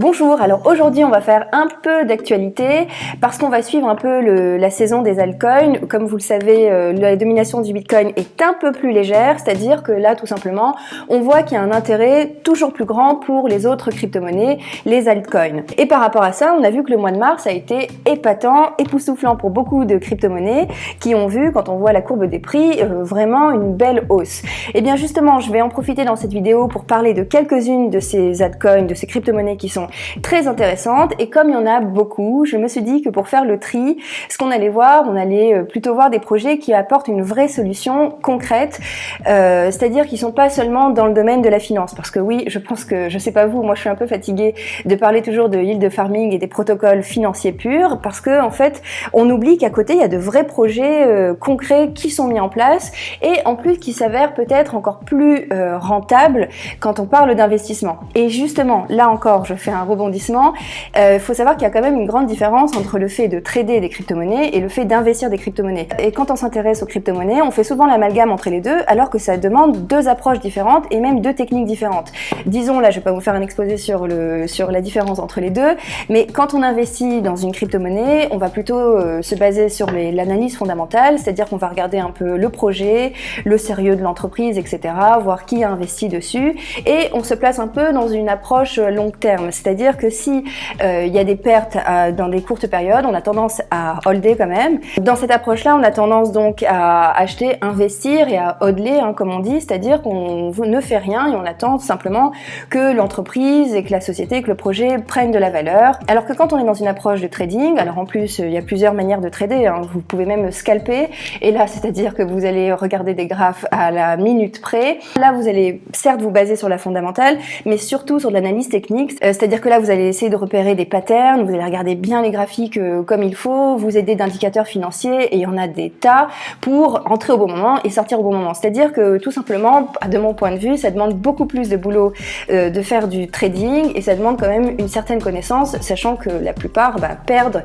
Bonjour, alors aujourd'hui on va faire un peu d'actualité parce qu'on va suivre un peu la saison des altcoins. Comme vous le savez, euh, la domination du Bitcoin est un peu plus légère, c'est-à-dire que là tout simplement on voit qu'il y a un intérêt toujours plus grand pour les autres crypto-monnaies, les altcoins. Et par rapport à ça, on a vu que le mois de mars a été épatant, époustouflant pour beaucoup de crypto-monnaies qui ont vu, quand on voit la courbe des prix, euh, vraiment une belle hausse. Et bien justement, je vais en profiter dans cette vidéo pour parler de quelques-unes de ces altcoins, de ces crypto-monnaies qui sont très intéressantes et comme il y en a beaucoup, je me suis dit que pour faire le tri, ce qu'on allait voir, on allait euh, plutôt voir des projets qui apportent une vraie solution concrète, euh, c'est-à-dire qui sont pas seulement dans le domaine de la finance, parce que oui, je pense que, je sais pas vous, moi je suis un peu fatiguée de parler toujours de yield farming et des protocoles financiers purs, parce que en fait, on oublie qu'à côté, il y a de vrais projets euh, concrets qui sont mis en place et en plus qui s'avèrent peut-être encore plus rentables quand on parle d'investissement. Et justement, là encore, je fais un rebondissement, il euh, faut savoir qu'il y a quand même une grande différence entre le fait de trader des crypto-monnaies et le fait d'investir des crypto-monnaies. Et quand on s'intéresse aux crypto-monnaies, on fait souvent l'amalgame entre les deux, alors que ça demande deux approches différentes et même deux techniques différentes. Disons, là, je vais pas vous faire un exposé sur, le, sur la différence entre les deux, mais quand on investit dans une crypto-monnaie, on va plutôt euh, se baser sur l'analyse fondamentale, c'est-à-dire qu'on va regarder un peu le projet, le sérieux de l'entreprise, etc., voir qui a investi dessus, et on se place un peu dans une approche long terme, c'est-à-dire que si euh, il y a des pertes euh, dans des courtes périodes, on a tendance à holder quand même. Dans cette approche-là, on a tendance donc à acheter, investir et à hodler, hein, comme on dit, c'est-à-dire qu'on ne fait rien et on attend simplement que l'entreprise et que la société, que le projet prennent de la valeur. Alors que quand on est dans une approche de trading, alors en plus il y a plusieurs manières de trader, hein, vous pouvez même scalper, et là c'est-à-dire que vous allez regarder des graphes à la minute près. Là vous allez certes vous baser sur la fondamentale, mais surtout sur l'analyse technique, euh, c'est-à-dire c'est-à-dire que là, vous allez essayer de repérer des patterns, vous allez regarder bien les graphiques euh, comme il faut, vous aider d'indicateurs financiers, et il y en a des tas, pour entrer au bon moment et sortir au bon moment. C'est-à-dire que tout simplement, de mon point de vue, ça demande beaucoup plus de boulot euh, de faire du trading, et ça demande quand même une certaine connaissance, sachant que la plupart bah, perdent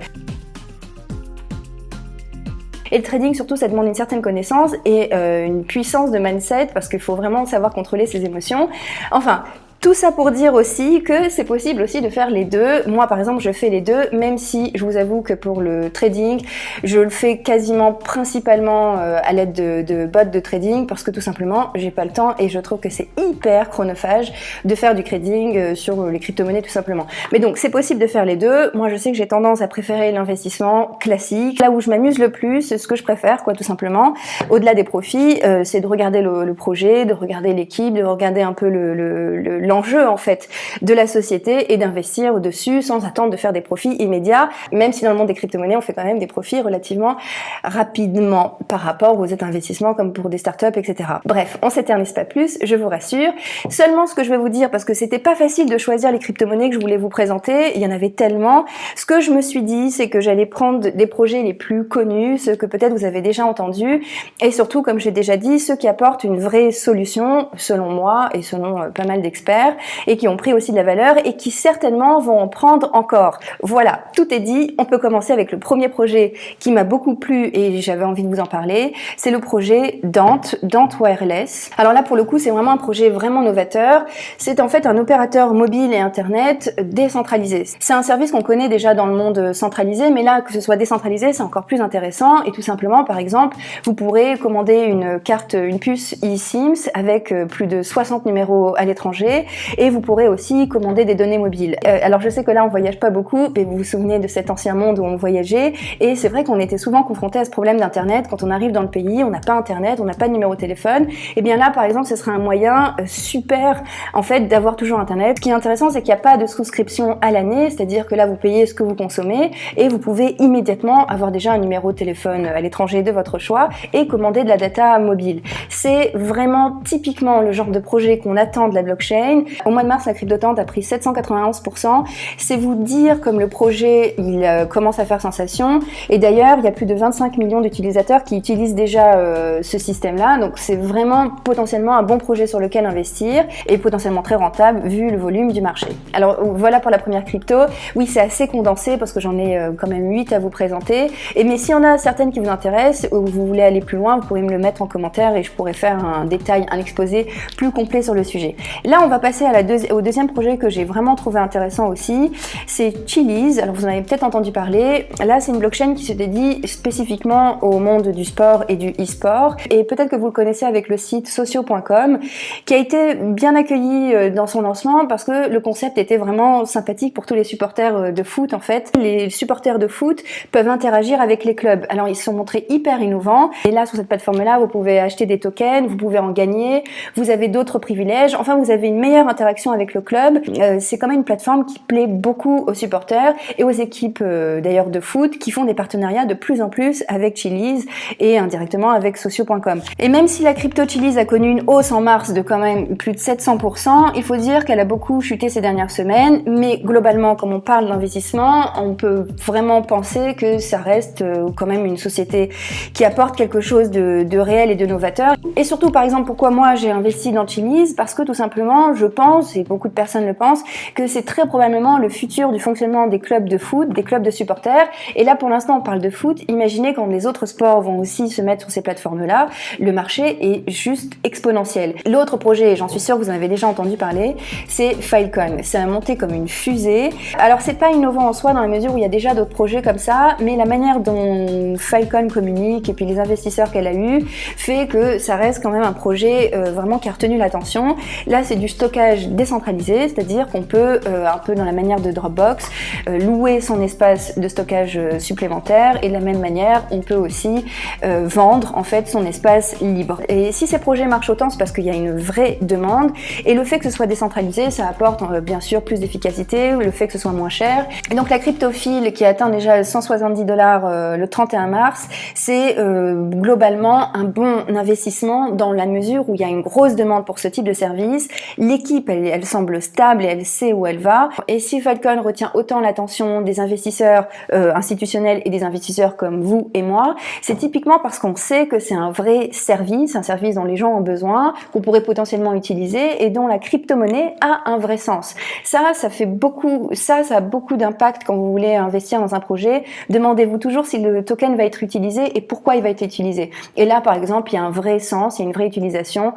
et le trading, surtout, ça demande une certaine connaissance et euh, une puissance de mindset parce qu'il faut vraiment savoir contrôler ses émotions. Enfin, tout ça pour dire aussi que c'est possible aussi de faire les deux. Moi, par exemple, je fais les deux, même si je vous avoue que pour le trading, je le fais quasiment principalement euh, à l'aide de, de bots de trading parce que tout simplement, j'ai pas le temps et je trouve que c'est hyper chronophage de faire du trading euh, sur les crypto-monnaies tout simplement. Mais donc, c'est possible de faire les deux. Moi, je sais que j'ai tendance à préférer l'investissement classique. Là où je m'amuse le plus, ce que je préfère, quoi, tout simplement, au-delà des profits, euh, c'est de regarder le, le, projet, de regarder l'équipe, de regarder un peu le, le l'enjeu en fait de la société et d'investir au-dessus sans attendre de faire des profits immédiats, même si dans le monde des crypto-monnaies, on fait quand même des profits relativement rapidement par rapport aux investissements comme pour des startups, etc. Bref, on s'éternise pas plus, je vous rassure. Seulement ce que je vais vous dire, parce que c'était pas facile de choisir les crypto-monnaies que je voulais vous présenter, il y en avait tellement. Ce que je me suis dit, c'est que j'allais prendre des projets les plus connus, ceux que peut-être vous avez déjà entendus, et surtout, comme j'ai déjà dit, ceux qui apportent une vraie solution, selon moi et selon euh, pas mal d'experts, et qui ont pris aussi de la valeur et qui certainement vont en prendre encore. Voilà, tout est dit. On peut commencer avec le premier projet qui m'a beaucoup plu et j'avais envie de vous en parler. C'est le projet Dante, Dante Wireless. Alors là, pour le coup, c'est vraiment un projet vraiment novateur. C'est en fait un opérateur mobile et Internet décentralisé. C'est un service qu'on connaît déjà dans le monde centralisé, mais là, que ce soit décentralisé, c'est encore plus intéressant. Et tout simplement, par exemple, vous pourrez commander une carte, une puce eSIMS avec euh, plus de 60 numéros à l'étranger et vous pourrez aussi commander des données mobiles. Euh, alors je sais que là on voyage pas beaucoup, mais vous vous souvenez de cet ancien monde où on voyageait et c'est vrai qu'on était souvent confronté à ce problème d'internet quand on arrive dans le pays, on n'a pas internet, on n'a pas de numéro de téléphone. Et bien là par exemple ce serait un moyen euh, super en fait d'avoir toujours internet. Ce qui est intéressant c'est qu'il n'y a pas de souscription à l'année, c'est-à-dire que là vous payez ce que vous consommez et vous pouvez immédiatement avoir déjà un numéro de téléphone à l'étranger de votre choix et commander de la data mobile. C'est vraiment typiquement le genre de projet qu'on attend de la blockchain au mois de mars, la crypto-tente a pris 791%. C'est vous dire comme le projet, il euh, commence à faire sensation. Et d'ailleurs, il y a plus de 25 millions d'utilisateurs qui utilisent déjà euh, ce système-là. Donc c'est vraiment potentiellement un bon projet sur lequel investir et potentiellement très rentable vu le volume du marché. Alors voilà pour la première crypto. Oui, c'est assez condensé parce que j'en ai euh, quand même 8 à vous présenter. Et mais s'il y en a certaines qui vous intéressent ou vous voulez aller plus loin, vous pourrez me le mettre en commentaire et je pourrais faire un détail, un exposé plus complet sur le sujet. Là, on va passer passer au deuxième projet que j'ai vraiment trouvé intéressant aussi, c'est Chili's. Alors vous en avez peut-être entendu parler. Là, c'est une blockchain qui se dédie spécifiquement au monde du sport et du e-sport. Et peut-être que vous le connaissez avec le site socio.com, qui a été bien accueilli euh, dans son lancement parce que le concept était vraiment sympathique pour tous les supporters euh, de foot en fait. Les supporters de foot peuvent interagir avec les clubs. Alors ils se sont montrés hyper innovants. Et là, sur cette plateforme-là, vous pouvez acheter des tokens, vous pouvez en gagner, vous avez d'autres privilèges. Enfin, vous avez une meilleure interaction avec le club. Euh, c'est quand même une plateforme qui plaît beaucoup aux supporters et aux équipes d'ailleurs de foot qui font des partenariats de plus en plus avec Chili's et indirectement avec socio.com. Et même si la crypto Chili's a connu une hausse en mars de quand même plus de 700%, il faut dire qu'elle a beaucoup chuté ces dernières semaines, mais globalement, comme on parle d'investissement, on peut vraiment penser que ça reste euh, quand même une société qui apporte quelque chose de, de réel et de novateur. Et surtout, par exemple, pourquoi moi j'ai investi dans Chili's? Parce que tout simplement, je pense, et beaucoup de personnes le pensent, que c'est très probablement le futur du fonctionnement des clubs de foot, des clubs de supporters. Et là, pour l'instant, on parle de foot. Imaginez quand les autres sports vont aussi se mettre sur ces plateformes-là, le marché est juste exponentiel. L'autre projet, j'en suis sûre que vous en avez déjà entendu parler, c'est Filecoin. C'est monté comme une fusée. Alors c'est pas innovant en soi dans la mesure où il y a déjà d'autres projets comme ça, mais la manière dont Filecoin communique et puis les investisseurs qu'elle a eu fait que ça reste quand même un projet euh, vraiment qui a retenu l'attention. Là c'est du stockage décentralisé, c'est-à-dire qu'on peut, euh, un peu dans la manière de Dropbox, euh, louer son espace de stockage supplémentaire et de la même manière on peut aussi vendre en fait son espace libre. Et si ces projets marchent autant, c'est parce qu'il y a une vraie demande. Et le fait que ce soit décentralisé, ça apporte euh, bien sûr plus d'efficacité, le fait que ce soit moins cher. Et donc la cryptophile qui atteint déjà 170 dollars euh, le 31 mars, c'est euh, globalement un bon investissement dans la mesure où il y a une grosse demande pour ce type de service. Elle, semble stable et elle sait où elle va. Et si Falcon retient autant l'attention des investisseurs institutionnels et des investisseurs comme vous et moi, c'est typiquement parce qu'on sait que c'est un vrai service, un service dont les gens ont besoin, qu'on pourrait potentiellement utiliser et dont la crypto-monnaie a un vrai sens. Ça, ça fait beaucoup, ça, ça a beaucoup d'impact quand vous voulez investir dans un projet. Demandez-vous toujours si le token va être utilisé et pourquoi il va être utilisé. Et là, par exemple, il y a un vrai sens, il y a une vraie utilisation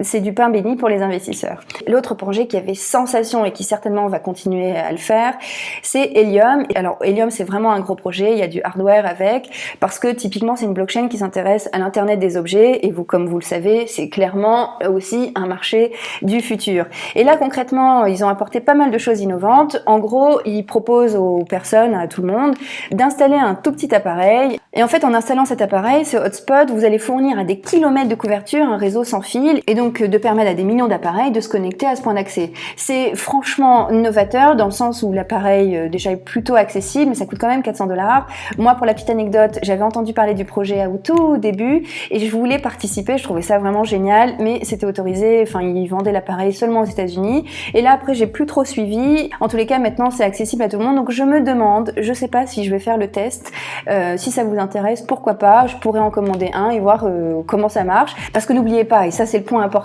c'est du pain béni pour les investisseurs. L'autre projet qui avait sensation et qui certainement va continuer à le faire, c'est Helium. Alors Helium, c'est vraiment un gros projet, il y a du hardware avec, parce que typiquement c'est une blockchain qui s'intéresse à l'internet des objets, et vous, comme vous le savez, c'est clairement aussi un marché du futur. Et là concrètement, ils ont apporté pas mal de choses innovantes. En gros, ils proposent aux personnes, à tout le monde, d'installer un tout petit appareil. Et en fait, en installant cet appareil, ce hotspot, vous allez fournir à des kilomètres de couverture un réseau sans fil, et donc de permettre à des millions d'appareils de se connecter à ce point d'accès. C'est franchement novateur dans le sens où l'appareil euh, déjà est plutôt accessible, mais ça coûte quand même 400 dollars. Moi, pour la petite anecdote, j'avais entendu parler du projet au tout début et je voulais participer. Je trouvais ça vraiment génial, mais c'était autorisé. Enfin, ils vendaient l'appareil seulement aux États-Unis. Et là, après, j'ai plus trop suivi. En tous les cas, maintenant, c'est accessible à tout le monde. Donc, je me demande, je sais pas si je vais faire le test. Euh, si ça vous intéresse, pourquoi pas? Je pourrais en commander un et voir euh, comment ça marche. Parce que n'oubliez pas, et ça, c'est le point important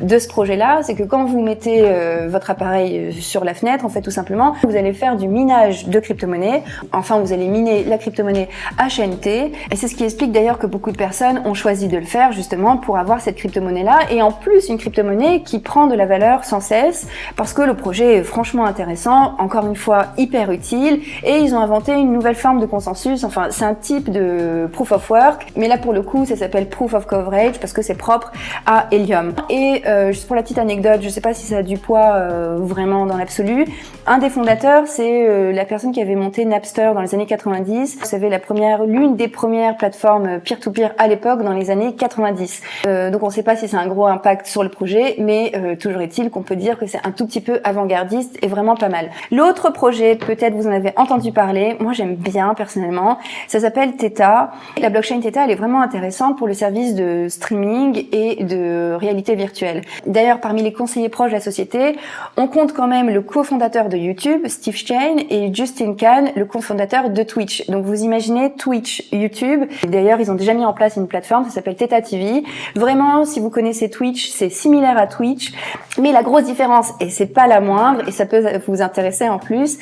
de ce projet-là, c'est que quand vous mettez euh, votre appareil euh, sur la fenêtre, en fait, tout simplement, vous allez faire du minage de crypto-monnaie. Enfin, vous allez miner la crypto-monnaie HNT. Et c'est ce qui explique d'ailleurs que beaucoup de personnes ont choisi de le faire justement pour avoir cette crypto-monnaie-là. Et en plus, une crypto-monnaie qui prend de la valeur sans cesse parce que le projet est franchement intéressant, encore une fois, hyper utile. Et ils ont inventé une nouvelle forme de consensus. Enfin, c'est un type de proof of work. Mais là, pour le coup, ça s'appelle proof of coverage parce que c'est propre à Helium. Et euh, juste pour la petite anecdote, je sais pas si ça a du poids euh, vraiment dans l'absolu, un des fondateurs, c'est euh, la personne qui avait monté Napster dans les années 90. Vous savez, la première, l'une des premières plateformes peer-to-peer à l'époque dans les années 90. donc on sait pas si c'est un gros impact sur le projet, mais toujours est-il qu'on peut dire que c'est un tout petit peu avant-gardiste et vraiment pas mal. L'autre projet, peut-être vous en avez entendu parler, moi j'aime bien personnellement, ça s'appelle Theta. La blockchain Theta, elle est vraiment intéressante pour le service de streaming et de réalité virtuelle. D'ailleurs, parmi les conseillers proches de la société, on compte quand même le cofondateur YouTube, Steve Chain, et Justin Khan, le cofondateur de Twitch. Donc vous imaginez Twitch, YouTube. D'ailleurs, ils ont déjà mis en place une plateforme, ça s'appelle Theta TV. Vraiment, si vous connaissez Twitch, c'est similaire à Twitch. Mais la grosse différence, et c'est pas la moindre, et ça peut vous intéresser en plus,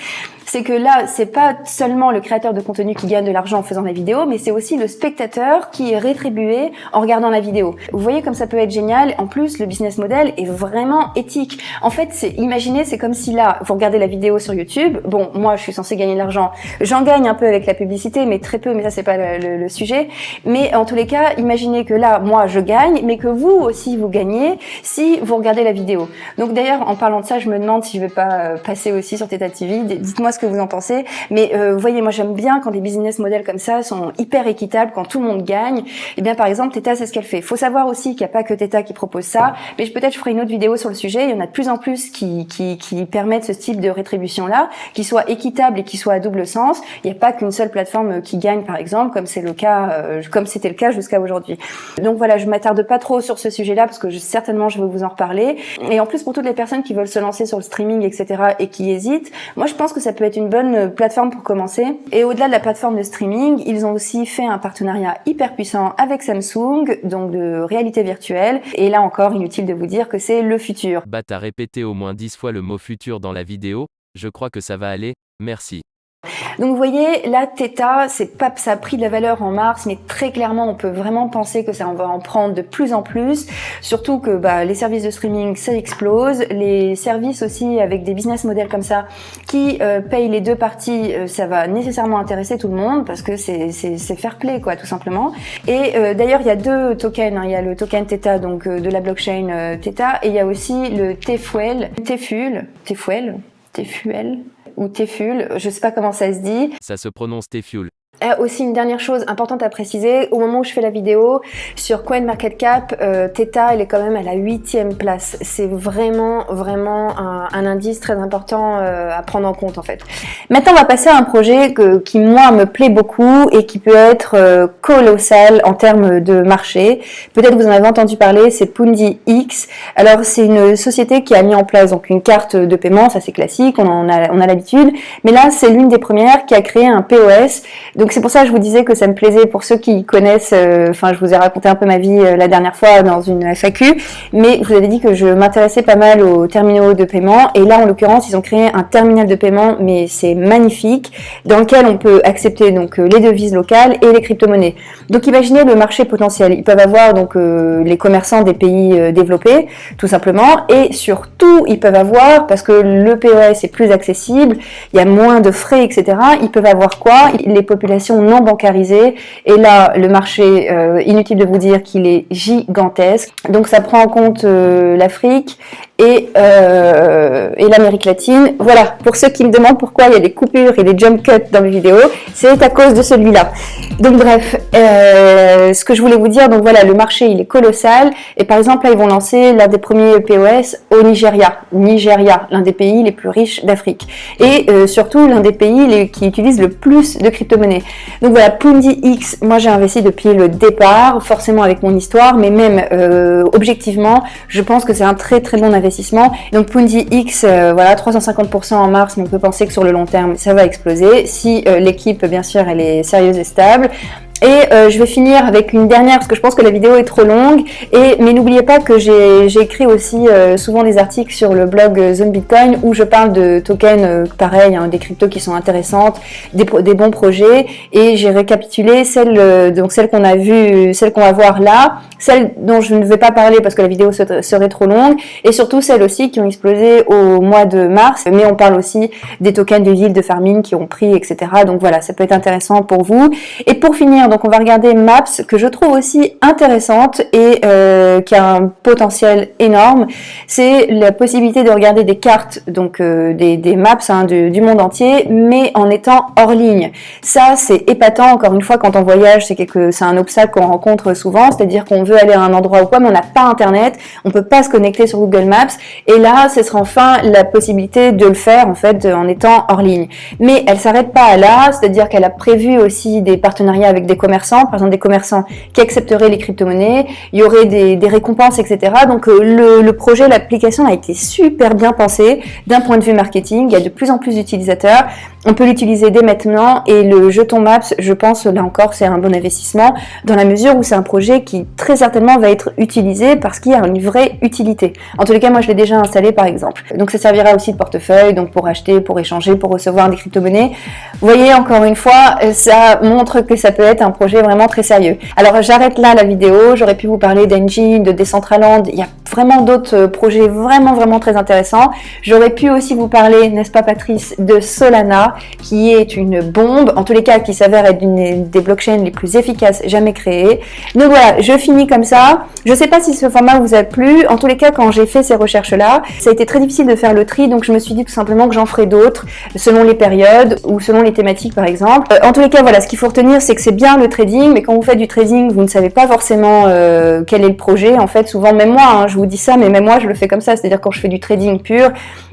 c'est que là, c'est pas seulement le créateur de contenu qui gagne de l'argent en faisant la vidéo, mais c'est aussi le spectateur qui est rétribué en regardant la vidéo. Vous voyez comme ça peut être génial. En plus, le business model est vraiment éthique. En fait, imaginez, c'est comme si là, vous regardez la vidéo sur YouTube. Bon, moi, je suis censée gagner de l'argent. J'en gagne un peu avec la publicité, mais très peu. Mais ça, c'est pas le, sujet. Mais en tous les cas, imaginez que là, moi, je gagne, mais que vous aussi, vous gagnez si vous regardez la vidéo. Donc d'ailleurs, en parlant de ça, je me demande si je vais pas euh, passer aussi sur Teta TV. Dites-moi ce que vous en pensez. Mais euh, vous voyez, moi j'aime bien quand les business models comme ça sont hyper équitables, quand tout le monde gagne. Et eh bien par exemple, Theta, c'est ce qu'elle fait. Faut savoir aussi qu'il n'y a pas que Theta qui propose ça. Mais peut-être je ferai une autre vidéo sur le sujet. Il y en a de plus en plus qui, qui, qui permettent ce type de rétribution-là, qui soit équitable et qui soit à double sens. Il n'y a pas qu'une seule plateforme qui gagne, par exemple, comme c'est le cas, euh, comme c'était le cas jusqu'à aujourd'hui. Donc voilà, je m'attarde pas trop sur ce sujet-là parce que certainement je vais vous en reparler. Et en plus, pour toutes les personnes qui veulent se lancer sur le streaming, etc., et qui hésitent, moi je pense que ça peut être une bonne plateforme pour commencer. Et au-delà de la plateforme de streaming, ils ont aussi fait un partenariat hyper puissant avec Samsung, donc de réalité virtuelle. Et là encore, inutile de vous dire que c'est le futur. Bah t'as répété au moins 10 fois le mot futur dans la vidéo, je crois que ça va aller, merci. Donc vous voyez, là, Theta, c'est pas, ça a pris de la valeur en mars, mais très clairement, on peut vraiment penser que ça va en prendre de plus en plus. Surtout que bah, les services de streaming, ça explose. Les services aussi avec des business models comme ça, qui euh, payent les deux parties, euh, ça va nécessairement intéresser tout le monde parce que c'est fair play, quoi, tout simplement. Et euh, d'ailleurs, il y a deux tokens. Hein. Il y a le token Theta, donc de la blockchain Theta, et il y a aussi le Tfuel, Tfuel, Tfuel, Tfuel, ou Teful, je sais pas comment ça se dit. Ça se prononce Teful. Euh, aussi une dernière chose importante à préciser, au moment où je fais la vidéo, sur CoinMarketCap, euh, Theta, elle est quand même à la huitième place. C'est vraiment, vraiment un, un, indice très important euh, à prendre en compte en fait. Maintenant, on va passer à un projet que, qui, moi, me plaît beaucoup et qui peut être euh, colossal en termes de marché. Peut-être vous en avez entendu parler, c'est Pundi X. Alors, c'est une société qui a mis en place donc une carte de paiement, ça c'est classique, on en a, on a l'habitude. Mais là, c'est l'une des premières qui a créé un POS. Donc, c'est pour ça que je vous disais que ça me plaisait pour ceux qui connaissent, euh, enfin je vous ai raconté un peu ma vie euh, la dernière fois dans une FAQ, mais je vous avais dit que je m'intéressais pas mal aux terminaux de paiement et là en l'occurrence ils ont créé un terminal de paiement mais c'est magnifique dans lequel on peut accepter donc euh, les devises locales et les crypto-monnaies. Donc imaginez le marché potentiel, ils peuvent avoir donc les commerçants des pays développés tout simplement et surtout ils peuvent avoir parce que le POS est plus accessible, il y a moins de frais etc. Ils peuvent avoir quoi? Les populations non bancarisée. Et là, le marché, euh, inutile de vous dire qu'il est gigantesque. Donc ça prend en compte euh, l'Afrique et, euh, et l'Amérique latine. Voilà, pour ceux qui me demandent pourquoi il y a des coupures et des jump cuts dans mes vidéos, c'est à cause de celui-là. Donc bref, ce que je voulais vous dire, donc voilà, le marché il est colossal. Et par exemple, là, ils vont lancer l'un des premiers POS au Nigeria. Nigeria, l'un des pays les plus riches d'Afrique. Et surtout, l'un des pays qui utilise le plus de crypto-monnaies. Donc voilà, Pundi X, moi j'ai investi depuis le départ, forcément avec mon histoire, mais même euh, objectivement, je pense que c'est un très très bon investissement donc Pundi X, euh, voilà, 350% en mars, mais on peut penser que sur le long terme, ça va exploser. Si euh, l'équipe, bien sûr, elle est sérieuse et stable. Et euh, je vais finir avec une dernière parce que je pense que la vidéo est trop longue. Et mais n'oubliez pas que j'ai écrit aussi euh, souvent des articles sur le blog euh, Zone Bitcoin où je parle de tokens pareil, hein, des cryptos qui sont intéressantes, des, des bons projets. Et j'ai récapitulé celles donc celles qu'on a vues, celles qu'on va voir là, celles dont je ne vais pas parler parce que la vidéo serait trop longue, et surtout celles aussi qui ont explosé au mois de mars. Mais on parle aussi des tokens de yield de farming qui ont pris, etc. Donc voilà, ça peut être intéressant pour vous. Et pour finir donc on va regarder Maps, que je trouve aussi intéressante et euh, qui a un potentiel énorme. C'est la possibilité de regarder des cartes, donc euh, des, maps hein, du, monde entier, mais en étant hors ligne. Ça, c'est épatant, encore une fois, quand on voyage, c'est c'est un obstacle qu'on rencontre souvent, c'est-à-dire qu'on veut aller à un endroit ou quoi, mais on n'a pas Internet, on peut pas se connecter sur Google Maps, et là, ce sera enfin la possibilité de le faire, en fait, en étant hors ligne. Mais elle s'arrête pas à là, c'est-à-dire qu'elle a prévu aussi des partenariats avec des commerçants, par exemple des commerçants qui accepteraient les crypto-monnaies, il y aurait des, récompenses, etc. Donc euh, le, le projet, l'application a été super bien pensé d'un point de vue marketing. Il y a de plus en plus d'utilisateurs. On peut l'utiliser dès maintenant et le jeton Maps, je pense, là encore, c'est un bon investissement dans la mesure où c'est un projet qui très certainement va être utilisé parce qu'il y a une vraie utilité. En tous les cas, moi, je l'ai déjà installé par exemple. Donc ça servira aussi de portefeuille, donc pour acheter, pour échanger, pour recevoir des crypto-monnaies. Vous voyez, encore une fois, ça montre que ça peut être un projet vraiment très sérieux. Alors j'arrête là la vidéo, j'aurais pu vous parler d'Engine, de Decentraland, il y a vraiment d'autres projets vraiment vraiment très intéressants. J'aurais pu aussi vous parler, n'est-ce pas Patrice, de Solana, qui est une bombe, en tous les cas qui s'avère être une des blockchains les plus efficaces jamais créées. Donc voilà, je finis comme ça. Je ne sais pas si ce format vous a plu. En tous les cas, quand j'ai fait ces recherches-là, ça a été très difficile de faire le tri, donc je me suis dit tout simplement que j'en ferai d'autres, selon les périodes ou selon les thématiques par exemple. Euh, en tous les cas, voilà, ce qu'il faut retenir, c'est que c'est bien le trading, mais quand vous faites du trading, vous ne savez pas forcément euh, quel est le projet. En fait, souvent, même moi, hein, je vous dis ça, mais même moi, je le fais comme ça. C'est-à-dire quand je fais du trading pur,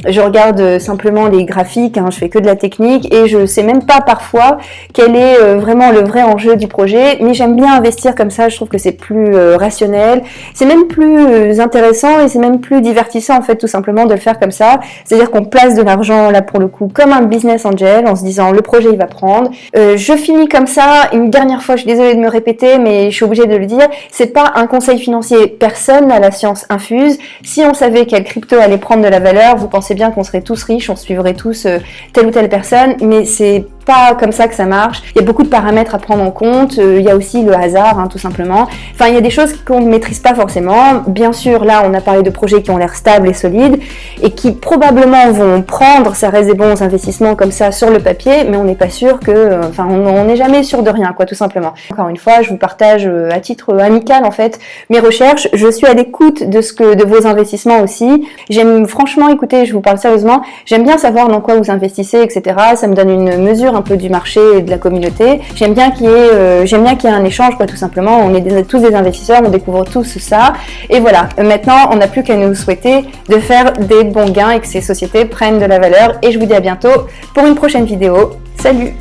je regarde euh, simplement les graphiques, hein, je fais que de la technique et je sais même pas parfois quel est euh, vraiment le vrai enjeu du projet, mais j'aime bien investir comme ça, je trouve que c'est plus euh, rationnel, c'est même plus euh, intéressant et c'est même plus divertissant en fait tout simplement de le faire comme ça, c'est-à-dire qu'on place de l'argent là pour le coup comme un business angel en se disant le projet il va prendre. je finis comme ça, une dernière fois, je suis désolée de me répéter, mais je suis obligée de le dire, c'est pas un conseil financier, personne n'a la science infuse. Si on savait quelle crypto allait prendre de la valeur, vous pensez bien qu'on serait tous riches, on suivrait tous telle ou telle personne mais c'est pas comme ça que ça marche. Il y a beaucoup de paramètres à prendre en compte. Euh, il y a aussi le hasard, hein, tout simplement. Enfin, il y a des choses qu'on ne maîtrise pas forcément. Bien sûr, là, on a parlé de projets qui ont l'air stables et solides et qui probablement vont prendre, ça reste des bons investissements comme ça sur le papier, mais on n'est pas sûr que, euh, enfin, on n'est jamais sûr de rien, quoi, tout simplement. Encore une fois, je vous partage euh, à titre amical, en fait, mes recherches. Je suis à l'écoute de ce que, de vos investissements aussi. J'aime franchement, écoutez, je vous parle sérieusement, j'aime bien savoir dans quoi vous investissez, etc. Ça me donne une mesure un peu du marché et de la communauté. J'aime bien qu'il y ait, euh, un échange, quoi, tout simplement. On est tous des investisseurs, on découvre tous ça. Et voilà. Maintenant, on n'a plus qu'à nous souhaiter de faire des bons gains et que ces sociétés prennent de la valeur. Et je vous dis à bientôt pour une prochaine vidéo. Salut